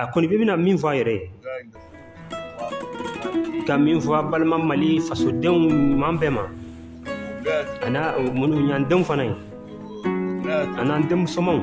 a kɔni bɛ bɛna min fɔ a yɛrɛ ye ka min fɔ a balima mali fasodenw ɲuman bɛɛ ma an'a minnu y'an denw fana ye an'an denmusomaw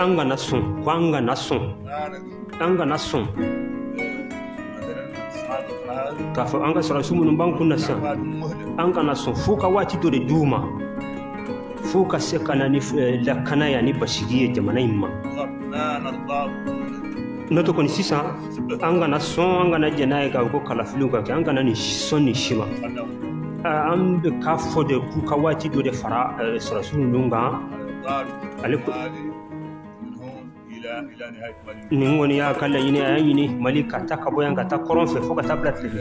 an kana sɔn ko an kana sɔn an kana sɔn k'a fɔ an ka sarasi minnu b'an kun na sisan an kana sɔn fo ka waati dɔ de di u ma fo ka se ka na ni eh, lakana ya ni basigi ye jamana in ma n'o tɛ kɔni sisan an kana sɔn an kana jɛn n'a ye k'a ko kalafiliw ka kɛ an kana nin sɔn nin si ma ah, an bɛ k'a fɔ de k'u ka waati dɔ de fara eh, sarasi ninnu kan ale nin kɔni y'a ka laɲini a y'a ɲini mali ka ta ka bɔ yan ka taa kɔrɔn fɛ fo ka taa bila tile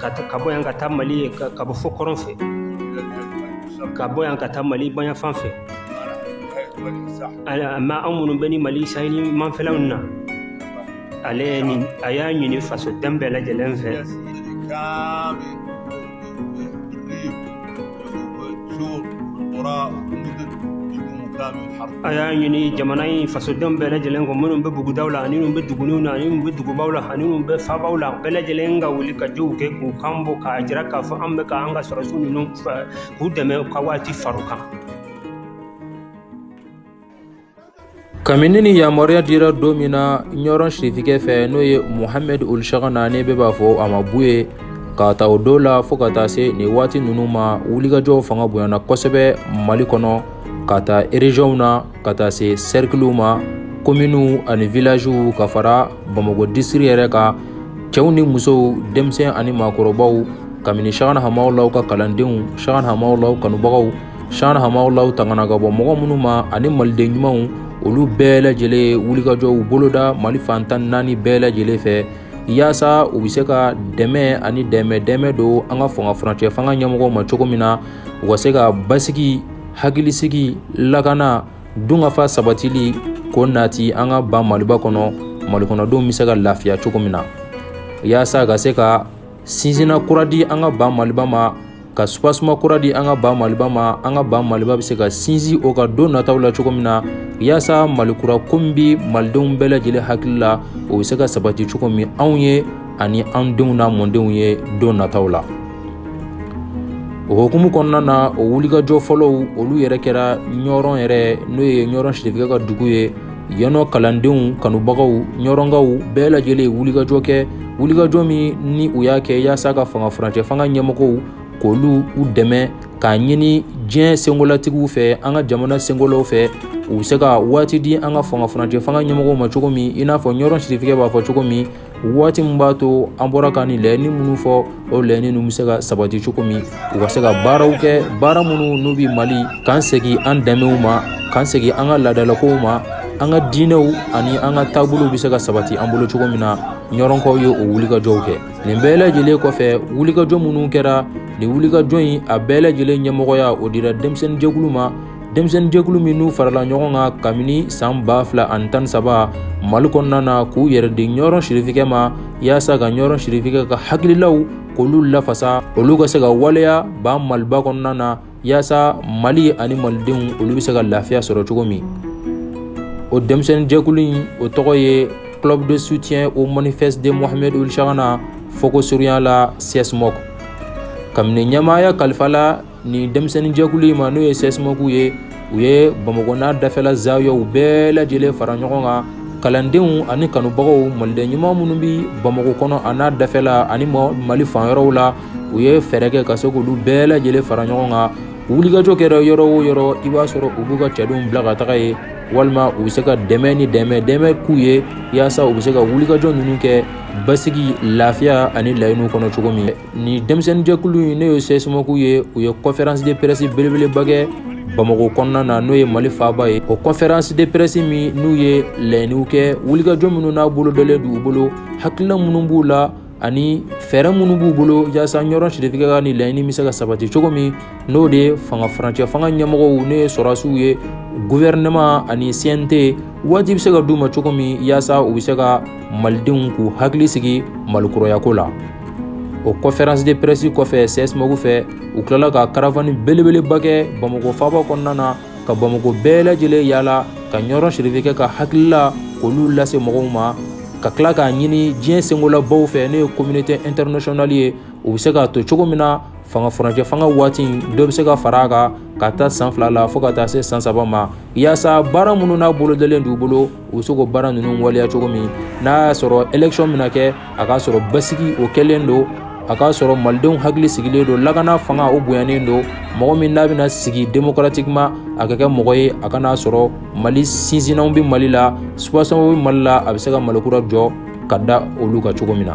ka ka bɔ yan ka taa mali ka bɔ fo kɔrɔn fɛ ka bɔ yan ka taa mali banyafan fɛ mɛ an minnu bɛ ni mali saheli manfɛlaw na ale a y'a ɲini faso den bɛɛ lajɛlen fɛ a y'a ɲini jamana in fasodenw bɛɛ lajɛlen kɔ minnu bɛ bugudaw la ani minnu bɛ duguniw na ani minnu bɛ dugubaw la ani minnu bɛ fabaw la bɛɛ lajɛlen ka wuli ka jiw kɛ k'u kan bɔ k'a jira k'a fɔ an bɛ ka an ka sɔrɔsiw ninnu k'u dɛmɛ u ka waati fari kan kabini ni yamaruya dira don min na ɲɔrɔn sitigɛ fɛ n'o ye muhamɛd olusaka na ne bɛ b'a fɔ a ma bu ye k'a ta o don la fɔɔ ka taa se nin waati ninnu ma wulikajɔw fanga bonyana kosɛbɛ mali kɔnɔ ka taa ereziyɔnw na ka taa se sɛrikiliw ma kominiw ani vilaziw ka fara bamakɔ disiri yɛrɛ kan cɛw ni musow denmisɛn ani maakɔrɔbaw kabini sagan hamaw law ka kalandenw sagan hamaw law kanubagaw san hamaw tangana ka bɔ mɔgɔ minnu ma ani maliden ɲumanw olu bɛɛ lajɛlen wulikajɔw boloda mali fantan naani bɛɛ lajɛlen fɛ yaasa u bɛ se ka dɛmɛ ani dɛmɛ dɛmɛ don an ka fanga fcɛ fanga ɲɛmɔgɔ ma cogo min na u ka se ka basigi hakilisigi lakana dunkafa sabatili ko nati an ka ban maliba kɔnɔ mali kɔnɔdenw bɛ se ka lafiya cogo min na yaasa ka se ka sinsinna kura di an ka ban maliba ma ka suasuma kura di an ka ban maliba ma an ka ban maliba bɛ se ka sinsin o ka don nataw la cogo min na yaasa malikura ko min bɛ malidenw bɛɛ lajɛlen hakili la o bɛ se ka sabati cogo min anw ye ani an denw na mɔdenw ye don nataw la o hukumu kɔnɔna na o wulikajɔ fɔlɔw olu yɛrɛ kɛra ɲɔgɔn yɛrɛ n'o ye ɲɔgɔn sitigɛ ka dugu ye yɔnɔ kalandenw kanubagaw ɲɔrɔnkaw bɛɛ lajɛlen wulikajɔ kɛ wulikajɔ min ni u y'a kɛ yaasa ka fanga furancɛ fanga ɲɛmɔgɔw k'olu u dɛmɛ k'a ɲini diɲɛ senkolatigiw fɛ an ka jamana senkolaw fɛ u bɛ se ka waati di an ka fanga furancɛ fanga ɲɛmɔgɔ ma cogo min in n'a fɔ ɲɔgɔn sirifiya b'a fɔ cogo min waati min b'a to an bɔra ka nin laɲini minnu fɔ o laɲini ninnu bɛ se ka sabati cogo min u ka se ka baaraw kɛ baara minnu n'u bɛ mali k'an segin an danbew ma k'an segin an ka laadalakow ma an ka diinɛw ani an ka taabolow bɛ se ka sabati an bolo cogo min na ɲɔrɔnkaw ye o wulikajɔw kɛ nin bɛɛ lajɛlen kɔfɛ wulikajɔ minnu kɛra nin wulikajɔ in a bɛɛ lajɛlen ɲɛmɔgɔya o dira denmisɛnninjɛkulu ma denmisɛnninjɛkulu min n'u farala ɲɔgɔn kan kabini san ba fila ani tan saba mali kɔnɔna na k'u yɛrɛ de ɲɔgɔn siritigɛ ma yaasa ka ɲɔgɔn siritigɛ ka hakililaw k'olu lafasa olu ka se ka waleya ban maliba kɔnɔna na yaasa mali ani malidenw olu bɛ se ka lafiya sɔrɔ cogo min o denmisɛnninjɛkulu in o tɔgɔ ye club de soutien au manifeste de Mohamed Ould Chagana foko surunya la CSMOC kabini ɲɛmaaya kalifa la nin denmisɛnninjɛkulu in ma n'o ye sɛsmɔgɔw ye u ye bamakɔna dafɛla zayɔw bɛɛ lajɛlen fara ɲɔgɔn kan kalandenw ani kanubagaw maliden ɲuman minnu bɛ bamakɔ kɔnɔ a n'a dafɛla ani mali fan yɔrɔw la u ye fɛɛrɛ kɛ ka se k olu bɛɛ lajɛlen fara ɲɔgɔn kan wulikajɔ kɛra yɔrɔ o yɔrɔ i b'a sɔrɔ u b'u ka cɛdenw bila ka taga ye walima u bɛ se ka dɛmɛ ni dɛmɛ dɛmɛ k'u ye walasasa u bɛ se ka wulikajɔ ninnu kɛ basigi lafiya ani layiɲiniw kɔnɔ cogo min ni denmisɛnninjɛkulu in n'o ye sesumaku ye u ye kɔfɛransi pɛresi belebelebakɛ bamakɔ kɔnɔna na n'o ye mali faaba ye o kɔfɛransi de pɛresi min n'u ye layiw kɛ wulikajɔ minnu n'a bolo dɔlen dugu u bolo hakilila minnu b'u la ani fɛɛrɛ minnu b'u bolo walasasa yɔrɔ siritigɛkan ni layiɲini bɛ se ka sabati cogo min n'o de ye fangacɛ fanga ɲɛmɔgɔ ne ye sɔrɔsiw ye guɛinma ani sinte waati bɛ se ka du ma cogo min walasasa u bɛ se ka malidenw k'u hakili sigi mali kurayako la o kɔfɛransi de pɛresi kɔfɛ sɛsmɔgɔw fɛ u tilala ka karafan belebeleba kɛ bamakɔ faba kɔnɔna na ka bamakɔ bɛɛ lajɛlen yalala ka ɲɔgɔn sirifi kɛ ka hakilila olu lase mɔgɔw ma ka tila k'a ɲini diɲɛ senkolabaa fɛ ne ye komini tɛ ntrsoninali ye u bɛ se k'a to cogo min na fanga fcɛ fanga waati dɔ bɛ se ka fara a kan ka taa san fila la fo ka taa se san saba ma yaasa baara minnu n'a bolodalen dugu bolo u bɛ se baara ninnu waleya cogo min n'a y'a sɔrɔ econ min kɛ a k'a sɔrɔ basigi o kɛlen don a k'a sɔrɔ malidenw hakili sigilen don lakana fanga o bonyanen don mɔgɔ min n'a bɛna sigi denmusokarati ma a ka kɛ mɔgɔ ye a kana'a sɔrɔ mali sinsininaw bɛ mali la subasabaa bɛ mali la a bɛ se ka malikura jɔ ka da olu ka cogo min na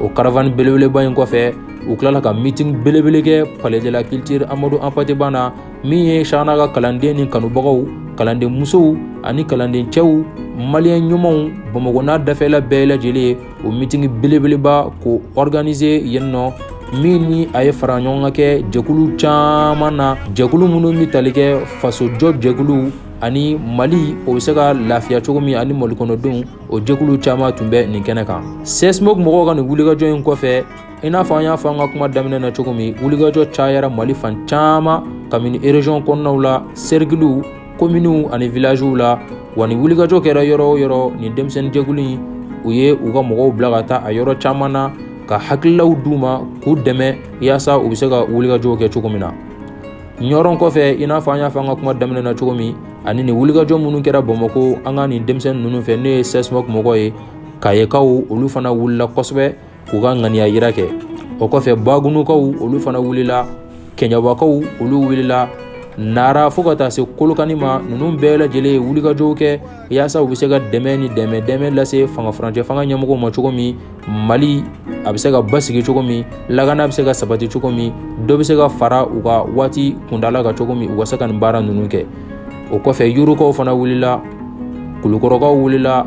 o karafa belebeleba in kɔfɛ u tilala ka mit belebele kɛ palajɛla kite amadu anpti banna na min ye sanga ka kalanden ni kanubagaw kalanden musow ani kalanden cɛw mali ɲumanw bamakɔ n'a dafɛla bɛɛ lajɛlen o mitigi belebeleba ko k2e yen nɔ min ni a ye fara ɲɔgɔn ka kɛ jɛkulu caman na jɛkulu minnu bɛ tali kɛ fasojɔ jɛkulu ani mali o bɛ se ka lafiya cogo min ani mali kɔnɔdenw o jɛkulu caman tun bɛ nin kɛnɛ kan sesmo mɔgɔw ka nin wulikajɔ in kɔfɛ i n'a fɔ an y'a fɔ an ka kuma daminɛ na cogo min wulikajɔ cayara mali fan caman kabini erezɔn kɔnɔnaw la serigiliw kominiw ani vilaziw la wa ni wulikajɔ kɛra yɔrɔ o yɔrɔ nin denmisɛnninjɛkulu in u ye u ka mɔgɔw bila ka taa a yɔrɔ caman na ka hakililaw d'u ma k'u dɛmɛ yaasa u bɛ se ka wulikajɔw kɛ cogo min na ɲɔrɔn kɔfɛ i n'a fɔ an y'a fɔ an ka kuma daminɛ na cogo min ani nin wulikajɔ minnu kɛra bamakɔ an ka nin denmisɛnnin ninnu fɛ n'o ye sɛsuma mɔgɔ ye kayekaw olu fana wulila kosɛbɛ k'u ka ŋaniya yira kɛ o kɔfɛ bagunukaw olu fana wulila kɛɲɛbakaw olu wulila nara fo ka taa se kolokani ma ninnu bɛɛ lajɛlen ye wulikajɔw kɛ yaasa u bɛ se ka dɛmɛ ni dɛmɛ dɛmɛ lase fangaurancɛ fanga ɲɛmɔgɔ ma cogo min mali a bɛ se ka ba sigi cogo min lakana bɛ se ka sabati cogo min dɔ bɛ se ka fara u ka waati kundala ka cogo min u ka se ka nin baara ninnu kɛ o kɔfɛ yurkaw fana wulila kulukɔrɔkaw wulila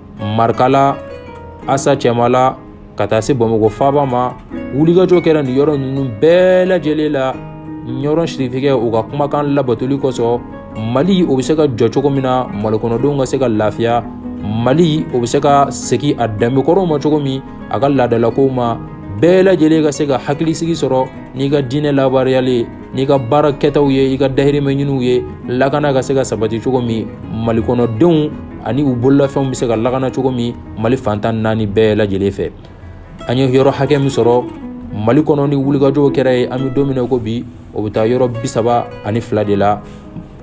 marikala asa cɛma la ka taa se bamakɔ faaba ma wulikajɔ kɛra nin yɔrɔ ninnu bɛɛ lajɛlen la ɲɔgɔn siritigɛ u ka kumakan labatoli kosɔn mali o bɛ se ka jɔ cogo min na malikɔnɔdenw ka se ka lafiya mali o bɛ se ka segin a danbekɔrɔw ma cogo min a ka laadadalakow ma bɛɛ lajɛlen ka se ka hakilisigi sɔrɔ n'i ka diinɛ labaruyayalen n'i ka baara kɛtaw ye i ka dahirimɛ ɲiniw ye lakana ka se ka sabati cogo min mali kɔnɔdenw ani u bololafɛnw bɛ se ka lakana cogo min mali fantan naani bɛɛ lajɛlen fɛ an ye yɔrɔ hakɛ min sɔrɔ mali kɔnɔ ni wulikajɔw kɛra ye an bɛ don min ko bi o bɛ taa yɔrɔ bi saba ani fila de la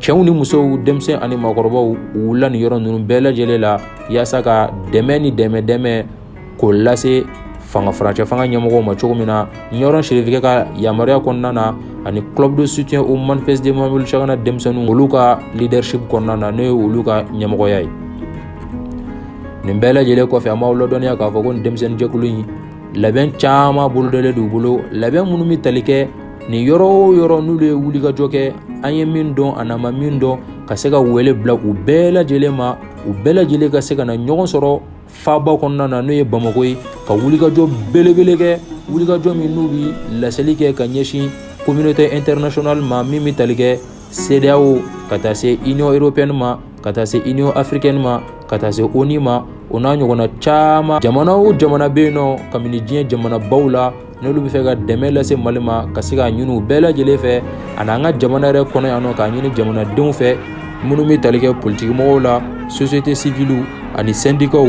cɛw ni musow denmisɛnnin ani maakɔrɔbaw u wulila ni yɔrɔ ninnu bɛɛ lajɛlen la yaasa ka dɛmɛ ni dɛmɛ dɛmɛ k'o lase fangafacɛ fanga ɲɛmɔgɔ ma cogo min na ɲɔgɔn siritigɛ ka yamaruya kɔnɔna na ani kulodo sut o manfɛsdenmacgana denmisɛnnin olu ka lidsip kɔnɔna na n'o ye olu ka ɲɛmɔgɔya ye nin bɛɛ lajɛlen kɔfɛ a maaw ladɔnya k'a fɔ ko denmisɛnninjɛkulu in labɛn caman bolodalen dugu bolo labɛn minnu bɛ tali kɛ nin yɔrɔ o yɔrɔ n'u ye wulikajɔ kɛ an ye min dɔn a nama min dɔn ka se ka wele bila u bɛɛ lajɛlen ma u bɛɛ lajɛlen ka se ka na ɲɔgɔn sɔrɔ faba kɔnɔna na n'o ye bamakɔ ye ka wulikajɔ belebele kɛ wulikajɔ min n'u bɛ laseli kɛ ka ɲɛsin kominotɛ international ma min bɛ tali kɛ seerew ka taa se i niɔrɔpni ma ka taa se i ni afrikɛni ma ka taa se oni ma o n'a ɲɔgɔnna caman jamana o jamana bɛ yen nɔ kabini diɲɛ jamanabaw la n'olu bɛ fɛ ka dɛmɛ lase mali ma ka se ka ɲini bɛɛ lajɛlen fɛ ani an ka jamana yɛrɛ kɔnɔ yan nɔ k'a ɲini jamanadenw fɛ minnu bɛ tali kɛ politigimɔgɔw la soso tɛ sivlu ani sendikaw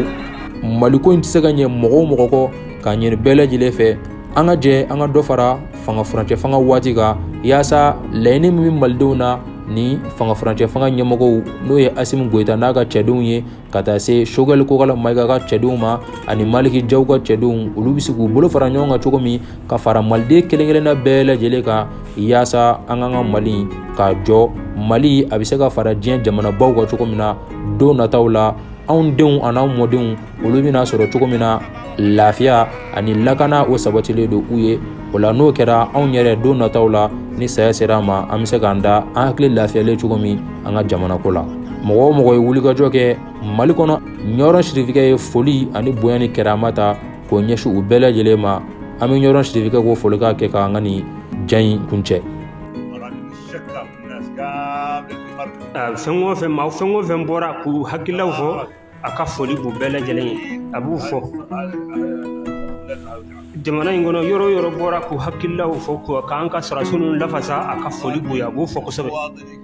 maliko in tɛ se ka ɲɛ mɔgɔw mɔgɔ kɔ k'a ɲini bɛɛ lajɛlen fɛ an ka jɛ an ka dɔ fara fangaurancɛ fanga waati kan yaasa laɲiniini min malidenw na ni fangaurancɛ fanga ɲɛmɔgɔ n'o ye asi gta n'a ka cɛdenw ye ka taa se sogɛli kokala mayika ka cɛdenw ma ani maliki jaw ka cɛdenw olu bɛ se k'u bolo fara ɲɔgɔn kan cogo min ka fara maliden kelen-kelenna bɛɛ lajɛlen kan yaasa an kan ka mali ka jɔ mali a bɛ se ka fara diɲɛ jamanabaw ka cogo min na don nataw la anw denw an'an mɔdenw olu bɛna sɔrɔ cogo min na lafiya ani lakana o sabatilen don u ye o la n'o kɛra anw yɛrɛ don nataw la ni saya sera an ma an bɛ se k'an da an hakili lafiyalen cogo min an ka jamanako la mɔgɔ o mɔgɔ ye wulikajɔ kɛ mali kɔnɔ ɲɔrɔn sirifikɛ ye foli ani bonya ni kɛrɛma ta k'o ɲɛsin u bɛɛ lajɛlen ma an bɛ ɲɔrɔn sirifikɛ k'o folikan kɛ k'an ka nin ja in kun cɛ fɛn o fɛn ma fɛn o fɛn bɔra k'u hakililaw fɔ a ka foli b'u bɛɛ lajɛlen ye a b'u fɔ jamana in kɔnɔ yɔrɔ yɔrɔ bɔra k'u hakililaw fɔ k'an ka sɔrɔdasiw lafasa a ka foli b'u ye a b'u fɔ kosɛbɛ